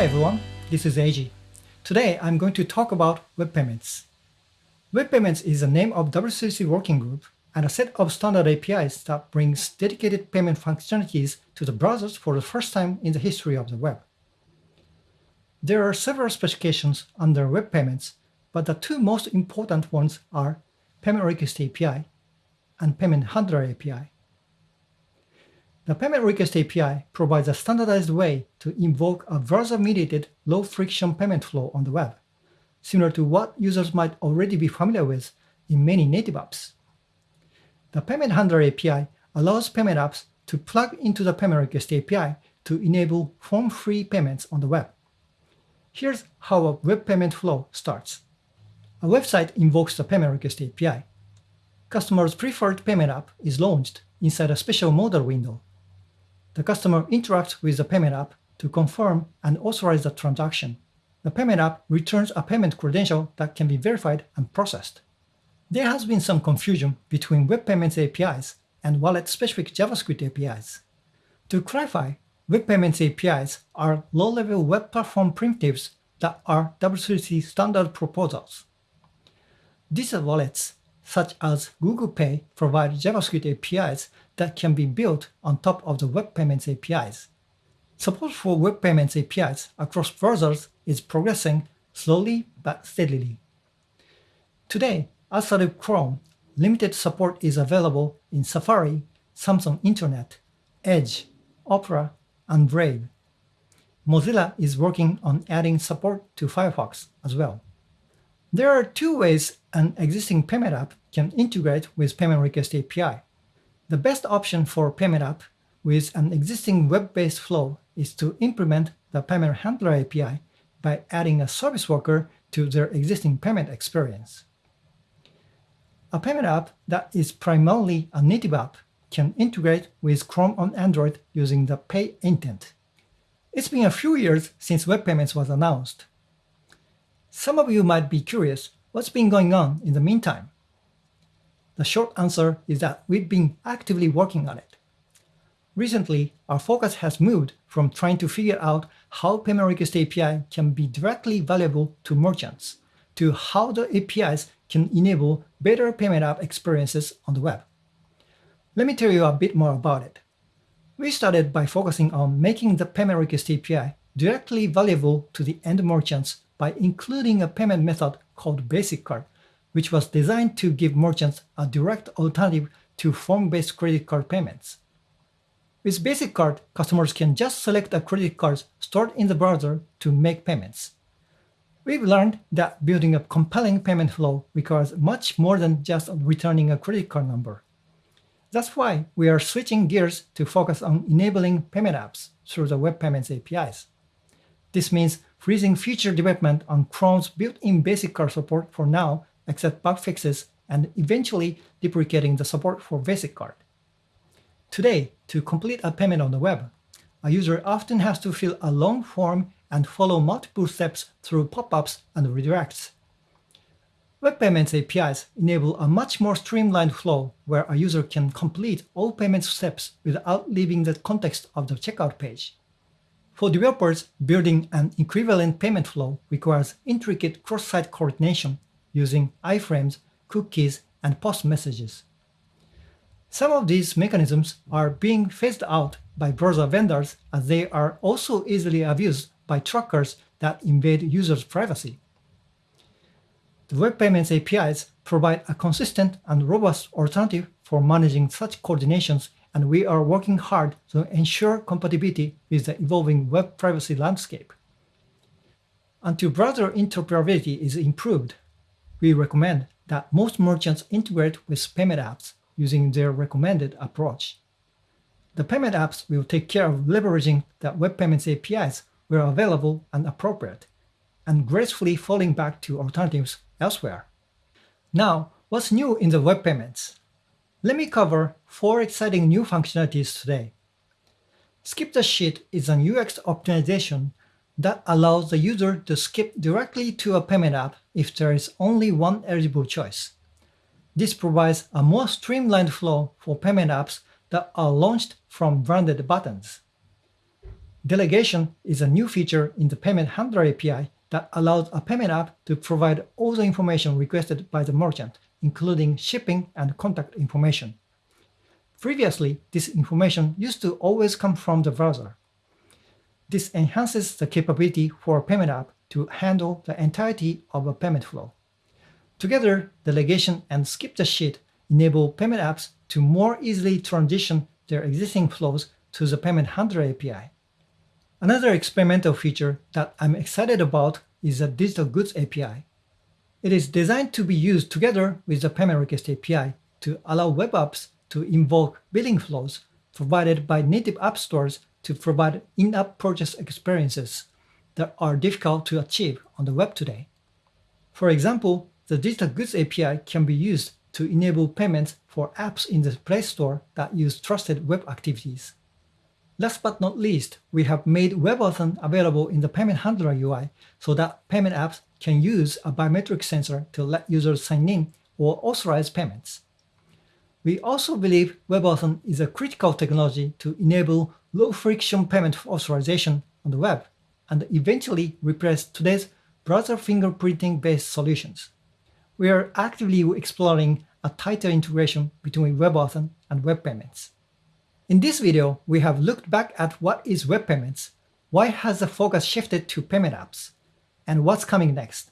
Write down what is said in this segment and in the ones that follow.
Hi everyone, this is Eiji. Today I'm going to talk about Web Payments. Web Payments is the name of W3C working group and a set of standard APIs that brings dedicated payment functionalities to the browsers for the first time in the history of the web. There are several specifications under Web Payments, but the two most important ones are Payment Request API and Payment Handler API. The Payment Request API provides a standardized way to invoke a browser-mediated low-friction payment flow on the web, similar to what users might already be familiar with in many native apps. The Payment Handler API allows payment apps to plug into the Payment Request API to enable form-free payments on the web. Here's how a web payment flow starts. A website invokes the Payment Request API. Customer's preferred payment app is launched inside a special modal window. The customer interacts with the payment app to confirm and authorize the transaction. The payment app returns a payment credential that can be verified and processed. There has been some confusion between Web Payments APIs and wallet-specific JavaScript APIs. To clarify, Web Payments APIs are low-level web platform primitives that are W3C standard proposals. These wallets, such as Google Pay, provide JavaScript APIs that can be built on top of the Web Payments APIs. Support for Web Payments APIs across browsers is progressing slowly but steadily. Today, outside of Chrome, limited support is available in Safari, Samsung Internet, Edge, Opera, and Brave. Mozilla is working on adding support to Firefox as well. There are two ways an existing payment app can integrate with Payment Request API. The best option for payment app with an existing web-based flow is to implement the Payment Handler API by adding a service worker to their existing payment experience. A payment app that is primarily a native app can integrate with Chrome on Android using the Pay intent. It's been a few years since Web Payments was announced. Some of you might be curious what's been going on in the meantime. The short answer is that we've been actively working on it. Recently, our focus has moved from trying to figure out how Payment Request API can be directly valuable to merchants to how the APIs can enable better payment app experiences on the web. Let me tell you a bit more about it. We started by focusing on making the Payment Request API directly valuable to the end merchants by including a payment method called Basic Card, which was designed to give merchants a direct alternative to form-based credit card payments. With Basic Card, customers can just select a credit card stored in the browser to make payments. We've learned that building a compelling payment flow requires much more than just returning a credit card number. That's why we are switching gears to focus on enabling payment apps through the Web Payments APIs. This means freezing future development on Chrome's built-in basic card support for now, except bug fixes, and eventually deprecating the support for basic card. Today, to complete a payment on the web, a user often has to fill a long form and follow multiple steps through pop-ups and redirects. Web Payments APIs enable a much more streamlined flow where a user can complete all payment steps without leaving the context of the checkout page. For developers, building an equivalent payment flow requires intricate cross-site coordination using iframes, cookies, and post messages. Some of these mechanisms are being phased out by browser vendors as they are also easily abused by trackers that invade users' privacy. The Web Payments APIs provide a consistent and robust alternative for managing such coordinations, and we are working hard to ensure compatibility with the evolving web privacy landscape. Until browser interoperability is improved, we recommend that most merchants integrate with payment apps using their recommended approach. The payment apps will take care of leveraging the Web Payments APIs where available and appropriate, and gracefully falling back to alternatives elsewhere. Now, what's new in the web payments? Let me cover four exciting new functionalities today. Skip the sheet is an UX optimization that allows the user to skip directly to a payment app if there is only one eligible choice. This provides a more streamlined flow for payment apps that are launched from branded buttons. Delegation is a new feature in the Payment Handler API that allows a payment app to provide all the information requested by the merchant, including shipping and contact information. Previously, this information used to always come from the browser. This enhances the capability for payment app to handle the entirety of a payment flow. Together, delegation and skip the sheet enable payment apps to more easily transition their existing flows to the Payment Handler API. Another experimental feature that I'm excited about is the Digital Goods API. It is designed to be used together with the Payment Request API to allow web apps to invoke billing flows provided by native app stores to provide in-app purchase experiences that are difficult to achieve on the web today. For example, the Digital Goods API can be used to enable payments for apps in the Play Store that use trusted web activities. Last but not least, we have made WebAuthn available in the Payment Handler UI so that payment apps can use a biometric sensor to let users sign in or authorize payments. We also believe WebAuthn is a critical technology to enable low-friction payment authorization on the web and eventually replace today's browser fingerprinting-based solutions. We are actively exploring a tighter integration between WebAuthn and web payments. In this video, we have looked back at what is web payments, why has the focus shifted to payment apps, and what's coming next.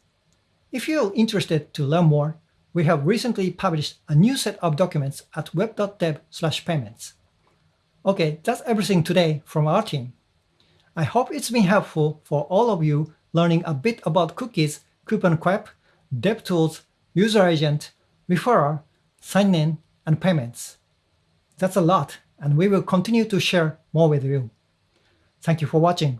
If you're interested to learn more, we have recently published a new set of documents at web.dev/payments. Okay, that's everything today from our team. I hope it's been helpful for all of you learning a bit about cookies, coupon CouponQuep, DevTools, user agent, referrer, sign-in, and payments. That's a lot, and we will continue to share more with you. Thank you for watching.